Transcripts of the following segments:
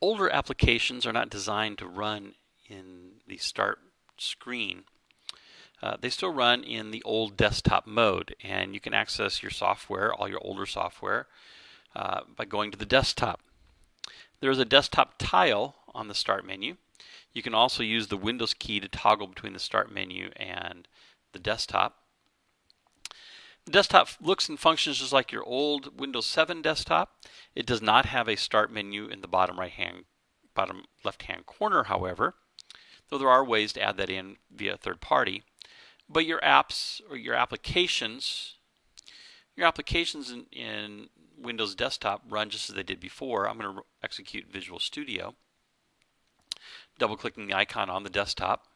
older applications are not designed to run in the start screen. Uh, they still run in the old desktop mode and you can access your software, all your older software, uh, by going to the desktop. There's a desktop tile on the start menu. You can also use the Windows key to toggle between the start menu and the desktop. The desktop looks and functions just like your old Windows 7 desktop. It does not have a start menu in the bottom right hand bottom left hand corner however though there are ways to add that in via third party but your apps or your applications your applications in, in Windows Desktop run just as they did before. I'm going to execute Visual Studio double clicking the icon on the desktop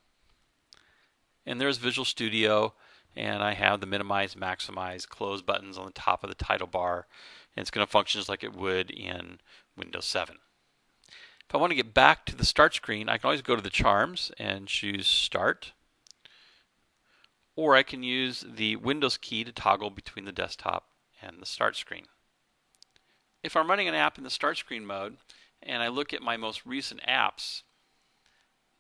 and there's Visual Studio and I have the minimize, maximize, close buttons on the top of the title bar and it's going to function just like it would in Windows 7. If I want to get back to the start screen I can always go to the charms and choose start or I can use the Windows key to toggle between the desktop and the start screen. If I'm running an app in the start screen mode and I look at my most recent apps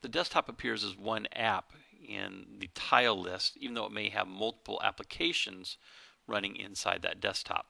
the desktop appears as one app in the tile list, even though it may have multiple applications running inside that desktop.